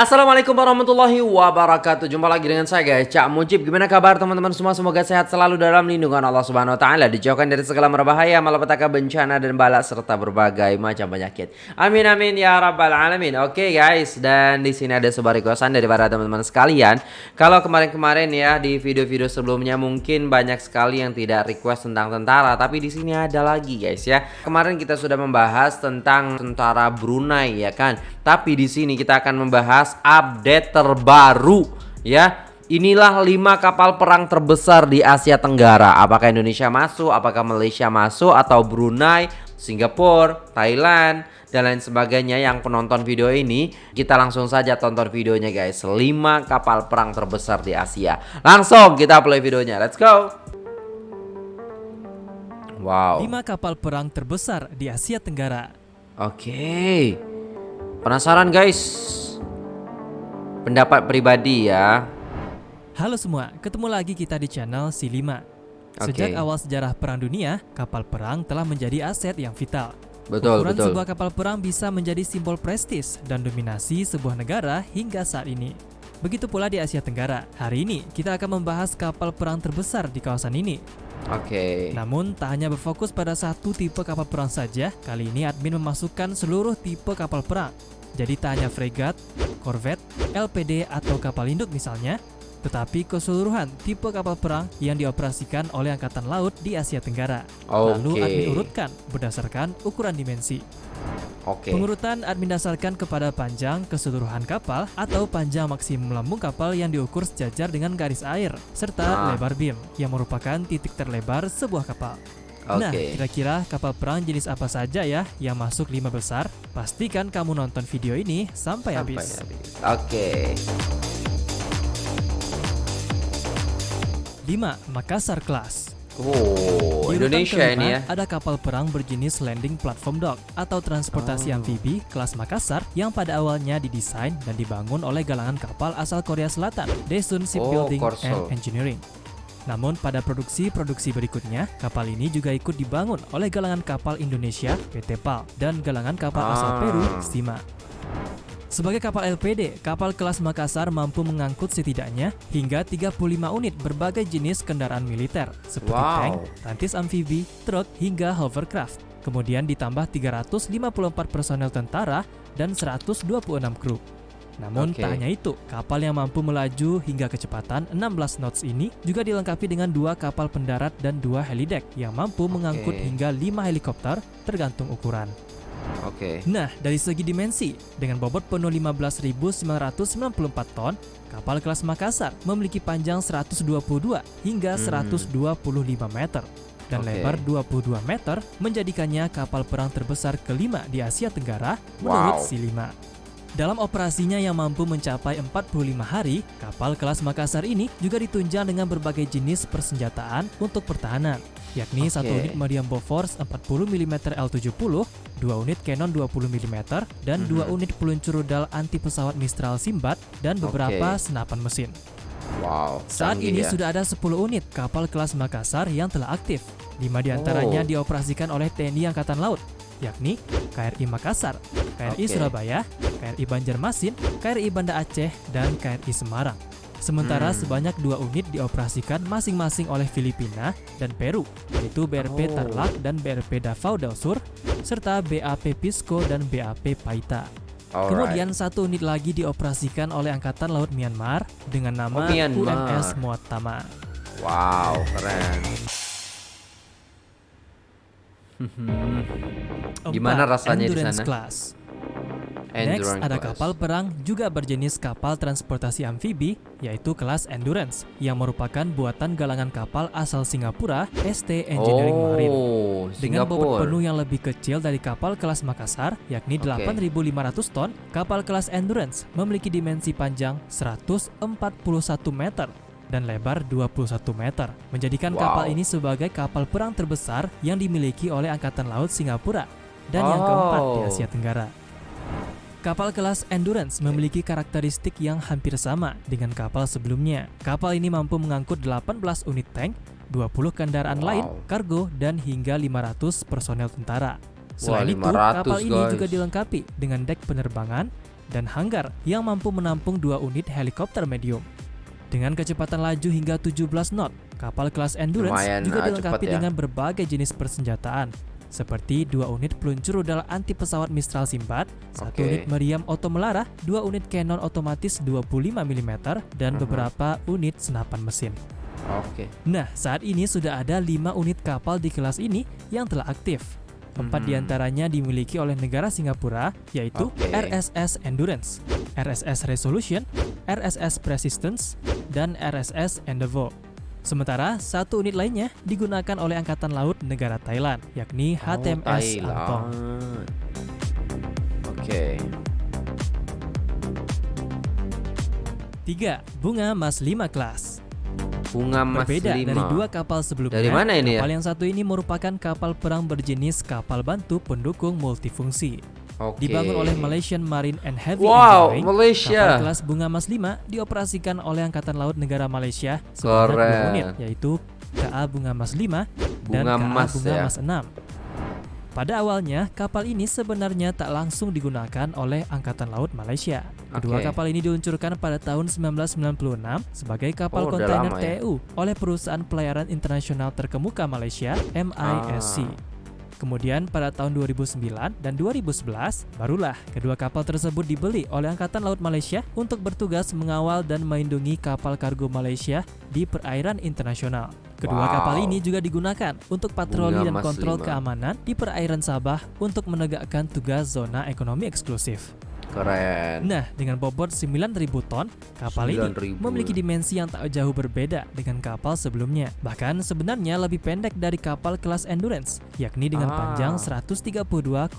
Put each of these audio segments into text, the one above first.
Assalamualaikum warahmatullahi wabarakatuh. Jumpa lagi dengan saya guys. Cak Mujib Gimana kabar teman-teman? Semua Semoga sehat selalu dalam lindungan Allah subhanahu wa ta'ala. Dijauhkan dari segala merbahaya Malapetaka bencana dan bala Serta berbagai macam penyakit. Amin amin ya rabbal alamin. Oke guys Dan di sini ada sebuah requestan dari para teman-teman sekalian. Kalau kemarin-kemarin ya Di video-video sebelumnya Mungkin banyak sekali yang tidak request tentang tentara. Tapi di sini ada lagi guys ya. Kemarin kita sudah membahas tentang tentara Brunei ya kan Tapi di sini kita akan membahas update terbaru ya. Inilah 5 kapal perang terbesar di Asia Tenggara. Apakah Indonesia masuk, apakah Malaysia masuk atau Brunei, Singapura, Thailand dan lain sebagainya. Yang penonton video ini kita langsung saja tonton videonya guys. 5 kapal perang terbesar di Asia. Langsung kita play videonya. Let's go. Wow. 5 kapal perang terbesar di Asia Tenggara. Oke. okay. Penasaran guys pendapat pribadi ya. Halo semua, ketemu lagi kita di channel C5. Sejak awal sejarah Perang Dunia, kapal perang telah menjadi aset yang vital. Betul, Ukuran betul. sebuah kapal perang bisa menjadi simbol prestis dan dominasi sebuah negara hingga saat ini. Begitu pula di Asia Tenggara. Hari ini kita akan membahas kapal perang terbesar di kawasan ini. Oke. Okay. Namun tak hanya berfokus pada satu tipe kapal perang saja, kali ini admin memasukkan seluruh tipe kapal perang. Jadi tak hanya fregat, korvet, LPD atau kapal induk misalnya, tetapi keseluruhan tipe kapal perang yang dioperasikan oleh Angkatan Laut di Asia Tenggara. Okay. Lalu admin urutkan berdasarkan ukuran dimensi. Okay. Pengurutan admin dasarkan kepada panjang keseluruhan kapal atau panjang maksimum lambung kapal yang diukur sejajar dengan garis air, serta ah. lebar beam yang merupakan titik terlebar sebuah kapal. Okay. Nah, kira-kira kapal perang jenis apa saja ya yang masuk lima besar? Pastikan kamu nonton video ini sampai, sampai habis. habis. Oke. Okay. 5. Makassar Class Oh, Di Indonesia kelima, ini ya. Ada kapal perang berjenis landing platform dock atau transportasi oh. amfibi kelas Makassar yang pada awalnya didesain dan dibangun oleh galangan kapal asal Korea Selatan, Daesun Shipbuilding oh, and Engineering. Namun pada produksi-produksi berikutnya, kapal ini juga ikut dibangun oleh galangan kapal Indonesia PT PAL dan galangan kapal ah. asal Peru Stima. Sebagai kapal LPD, kapal kelas Makassar mampu mengangkut setidaknya hingga 35 unit berbagai jenis kendaraan militer seperti wow. tank, rantis amfibi, truk, hingga hovercraft. Kemudian ditambah 354 personel tentara dan 126 kru. Namun okay. tak hanya itu, kapal yang mampu melaju hingga kecepatan 16 knots ini juga dilengkapi dengan dua kapal pendarat dan dua helideck yang mampu okay. mengangkut hingga 5 helikopter tergantung ukuran. Oke. Okay. Nah, dari segi dimensi, dengan bobot penuh 15.994 ton, kapal kelas Makassar memiliki panjang 122 hingga hmm. 125 meter dan okay. lebar 22 meter menjadikannya kapal perang terbesar kelima di Asia Tenggara menurut wow. C5. Dalam operasinya yang mampu mencapai 45 hari, kapal kelas Makassar ini juga ditunjang dengan berbagai jenis persenjataan untuk pertahanan, yakni okay. satu unit meriam Bofors 40 mm L70, dua unit Canon 20 mm, dan dua mm -hmm. unit peluncur rudal anti pesawat Mistral Simbat dan beberapa okay. senapan mesin. Wow, Saat ini ya. sudah ada 10 unit kapal kelas Makassar yang telah aktif. 5 di antaranya oh. dioperasikan oleh TNI Angkatan Laut, yakni KRI Makassar, KRI okay. Surabaya, KRI Banjarmasin, KRI Banda Aceh, dan KRI Semarang. Sementara hmm. sebanyak dua unit dioperasikan masing-masing oleh Filipina dan Peru, yaitu BRP oh. Tarlac dan BRP Davao del Sur, serta BAP Pisco dan BAP Paita. Alright. Kemudian satu unit lagi dioperasikan oleh Angkatan Laut Myanmar dengan nama oh, UNS Muatama. Wow, keren. Gimana rasanya di sana? Class. Next ada kapal perang juga berjenis kapal transportasi amfibi yaitu kelas Endurance yang merupakan buatan galangan kapal asal Singapura ST Engineering oh, Marine. Dengan bobot penuh yang lebih kecil dari kapal kelas Makassar yakni okay. 8.500 ton, kapal kelas Endurance memiliki dimensi panjang 141 meter dan lebar 21 meter, menjadikan wow. kapal ini sebagai kapal perang terbesar yang dimiliki oleh Angkatan Laut Singapura dan oh. yang keempat di Asia Tenggara. Kapal kelas Endurance memiliki karakteristik yang hampir sama dengan kapal sebelumnya. Kapal ini mampu mengangkut 18 unit tank, 20 kendaraan wow. lain, kargo, dan hingga 500 personel tentara. Selain Wah, itu, kapal guys. ini juga dilengkapi dengan dek penerbangan, dan hanggar yang mampu menampung dua unit helikopter medium. Dengan kecepatan laju hingga 17 knot, kapal kelas Endurance Lumayan, juga ah, dilengkapi ya. dengan berbagai jenis persenjataan, seperti dua unit peluncur rudal anti pesawat Mistral Simbat, satu unit meriam otomelara, dua unit Canon otomatis 25 mm, dan uh -huh. beberapa unit senapan mesin. Oke. Okay. Nah, saat ini sudah ada lima unit kapal di kelas ini yang telah aktif. Empat hmm. di antaranya dimiliki oleh negara Singapura, yaitu okay. RSS Endurance, RSS Resolution, RSS Persistence, dan RSS Endeavour. Sementara satu unit lainnya digunakan oleh Angkatan Laut negara Thailand, yakni HTMS oh, Antong. Oke. Okay. 3. Bunga Mas 5 kelas Bunga Mas Berbeda 5. dari dua kapal sebelumnya. Dari mana ini ya? Kapal yang satu ini merupakan kapal perang berjenis kapal bantu pendukung multifungsi. Okay. Dibangun oleh Malaysian Marine and Heavy wow, Engineering, Malaysia. kapal kelas Bunga Mas 5 dioperasikan oleh Angkatan Laut Negara Malaysia sebanyak dua unit, yaitu KA Bunga Mas 5 Bunga dan KA Mas, Bunga ya. Mas 6. Pada awalnya, kapal ini sebenarnya tak langsung digunakan oleh Angkatan Laut Malaysia. Kedua okay. kapal ini diluncurkan pada tahun 1996 sebagai kapal oh, kontainer ya? TEU oleh perusahaan pelayaran internasional terkemuka Malaysia, MISC. Ah. Kemudian pada tahun 2009 dan 2011, barulah kedua kapal tersebut dibeli oleh Angkatan Laut Malaysia untuk bertugas mengawal dan melindungi kapal kargo Malaysia di perairan internasional. Kedua wow. kapal ini juga digunakan untuk patroli Bunga dan kontrol 5. keamanan di perairan Sabah untuk menegakkan tugas zona ekonomi eksklusif. Keren. Nah, dengan bobot 9.000 ton, kapal 9 ini memiliki dimensi yang tak jauh berbeda dengan kapal sebelumnya. Bahkan sebenarnya lebih pendek dari kapal kelas Endurance, yakni dengan ah. panjang 132,8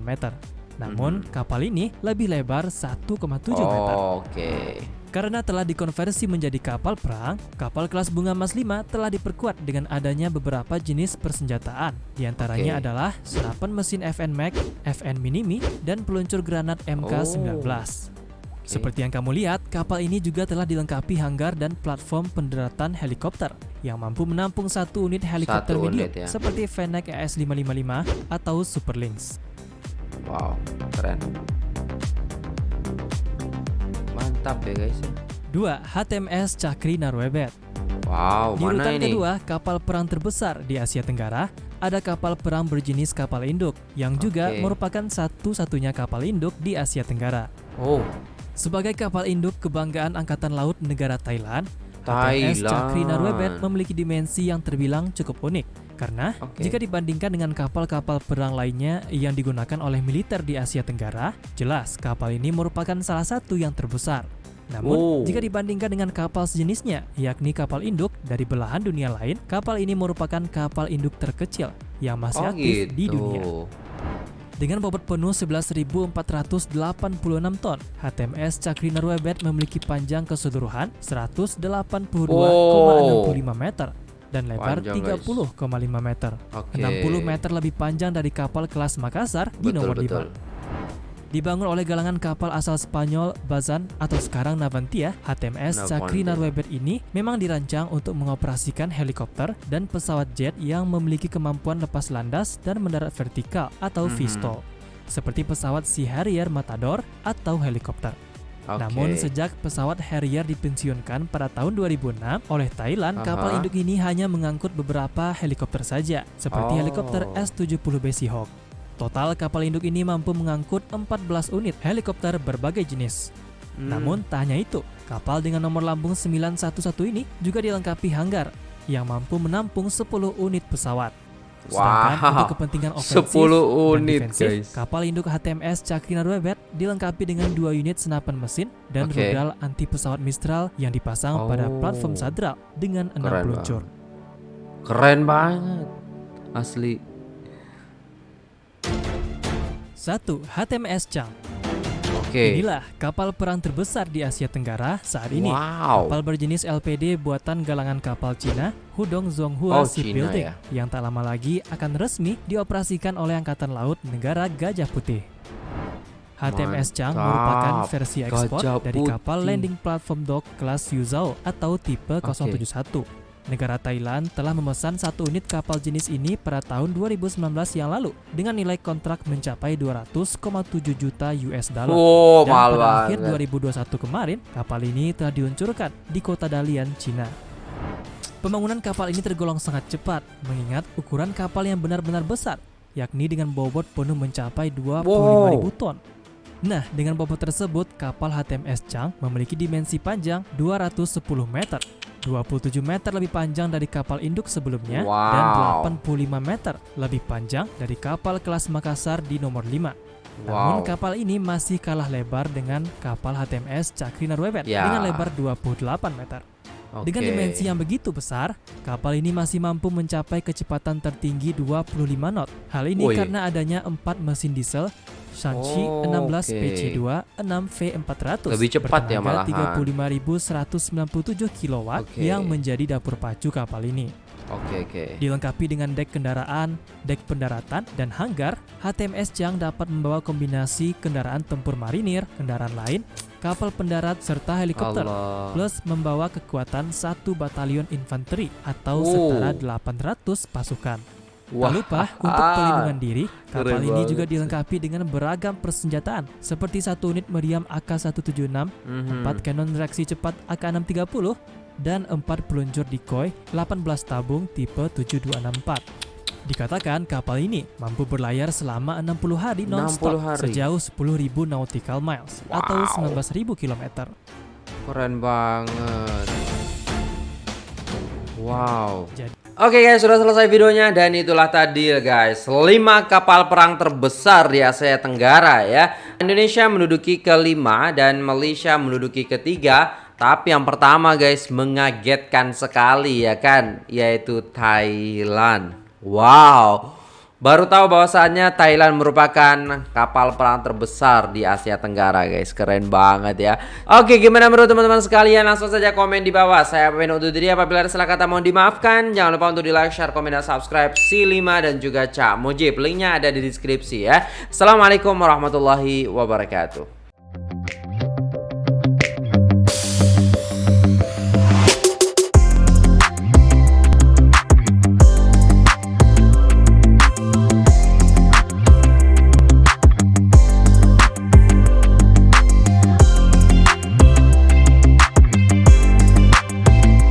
meter. Namun, hmm. kapal ini lebih lebar 1,7 oh, meter. Oke. Okay. Karena telah dikonversi menjadi kapal perang, kapal kelas Bunga Mas 5 telah diperkuat dengan adanya beberapa jenis persenjataan. Di antaranya okay. adalah senapan mesin FN Max, FN Minimi, dan peluncur granat MK-19. Oh. Seperti yang kamu lihat, kapal ini juga telah dilengkapi hanggar dan platform pendaratan helikopter yang mampu menampung satu unit helikopter satu medium unit, ya. seperti Fennec ES-555 atau Super Lynx. Wow, keren mantap ya guys. Dua, HTMS Cakri Narwebet. Wow, di mana urutan ini? kedua, kapal perang terbesar di Asia Tenggara, ada kapal perang berjenis kapal induk yang juga merupakan satu-satunya kapal induk di Asia Tenggara. Oh. Sebagai kapal induk kebanggaan Angkatan Laut negara Thailand, HTMS Cakri Narwebet memiliki dimensi yang terbilang cukup unik karena okay. jika dibandingkan dengan kapal-kapal perang lainnya yang digunakan oleh militer di Asia Tenggara, jelas kapal ini merupakan salah satu yang terbesar. Namun, oh. jika dibandingkan dengan kapal sejenisnya, yakni kapal induk dari belahan dunia lain, kapal ini merupakan kapal induk terkecil yang masih oh, aktif gitu. di dunia. Dengan bobot penuh 11.486 ton, HTMS Cakri Narwebet memiliki panjang keseluruhan 182,65 oh. meter dan lebar 30,5 meter. Okay. 60 meter lebih panjang dari kapal kelas Makassar di nomor betul. 5. Dibangun oleh galangan kapal asal Spanyol Bazan atau sekarang Navantia, HTMS Cakri Narwebet ini memang dirancang untuk mengoperasikan helikopter dan pesawat jet yang memiliki kemampuan lepas landas dan mendarat vertikal atau mm -hmm. VSTOL, seperti pesawat Sea Harrier Matador atau helikopter. Okay. Namun sejak pesawat Harrier dipensiunkan pada tahun 2006 oleh Thailand, uh -huh. kapal induk ini hanya mengangkut beberapa helikopter saja, seperti oh. helikopter S-70B Seahawk. Total kapal induk ini mampu mengangkut 14 unit helikopter berbagai jenis. Hmm. Namun tak hanya itu, kapal dengan nomor lambung 911 ini juga dilengkapi hanggar yang mampu menampung 10 unit pesawat. Sedangkan wow. untuk kepentingan ofensif 10 unit, dan defensif, guys. kapal induk HTMS Cakri Narwebet dilengkapi dengan dua unit senapan mesin dan okay. rudal anti pesawat Mistral yang dipasang oh. pada platform Sadra dengan enam peluncur. Keren banget, asli. 1. HTMS Chang Okay. Inilah kapal perang terbesar di Asia Tenggara saat ini. Wow. Kapal berjenis LPD buatan galangan kapal Cina, Hudong Zonghua oh, Shipbuilding, ya? yang tak lama lagi akan resmi dioperasikan oleh Angkatan Laut negara Gajah Putih. HTMS Chang merupakan versi ekspor dari kapal landing platform dock kelas Yuzhou atau tipe okay. 071 Negara Thailand telah memesan satu unit kapal jenis ini pada tahun 2019 yang lalu dengan nilai kontrak mencapai 200,7 juta US dollar. Oh, Dan pada akhir 2021 kemarin, kapal ini telah diluncurkan di kota Dalian, Cina. Pembangunan kapal ini tergolong sangat cepat, mengingat ukuran kapal yang benar-benar besar, yakni dengan bobot penuh mencapai 25.000 wow. ton. Nah, dengan bobot tersebut, kapal HTMS Chang memiliki dimensi panjang 210 meter 27 meter lebih panjang dari kapal induk sebelumnya wow. dan 85 meter lebih panjang dari kapal kelas Makassar di nomor 5. Wow. Namun kapal ini masih kalah lebar dengan kapal HTMS Cakri Narwebet yeah. dengan lebar 28 meter. Okay. Dengan dimensi yang begitu besar, kapal ini masih mampu mencapai kecepatan tertinggi 25 knot. Hal ini Woy. karena adanya 4 mesin diesel Shanxi oh, 16 okay. PC2 6V400 lebih cepat ya malah 35.197 kW okay. yang menjadi dapur pacu kapal ini. Oke okay, oke. Okay. Dilengkapi dengan dek kendaraan, dek pendaratan, dan hanggar, HTMS Chang dapat membawa kombinasi kendaraan tempur marinir, kendaraan lain, kapal pendarat serta helikopter, Allah. plus membawa kekuatan satu batalion infanteri atau oh. setara 800 pasukan. Wah. Tak lupa untuk pelindungan diri, kapal Keren ini banget. juga dilengkapi dengan beragam persenjataan seperti satu unit meriam AK-176, mm-hmm. 4 kanon reaksi cepat AK-630, dan 4 peluncur decoy 18 tabung tipe 7264. Dikatakan kapal ini mampu berlayar selama 60 hari non-stop sejauh 10.000 nautical miles wow. atau 19.000 km. Keren banget. Wow. Jadi Oke guys, sudah selesai videonya dan itulah tadi guys. 5 kapal perang terbesar di Asia Tenggara ya. Indonesia menduduki kelima dan Malaysia menduduki ketiga. Tapi yang pertama guys mengagetkan sekali ya kan? Yaitu Thailand. Wow Baru tahu bahwasannya Thailand merupakan kapal perang terbesar di Asia Tenggara guys. Keren banget ya. Oke gimana menurut teman-teman sekalian? Langsung saja komen di bawah. Saya pamit untuk diri. Apabila ada salah kata mohon dimaafkan. Jangan lupa untuk di like, share, komen, dan subscribe Si5 dan juga Cak Mujib. Linknya ada di deskripsi ya. Assalamualaikum warahmatullahi wabarakatuh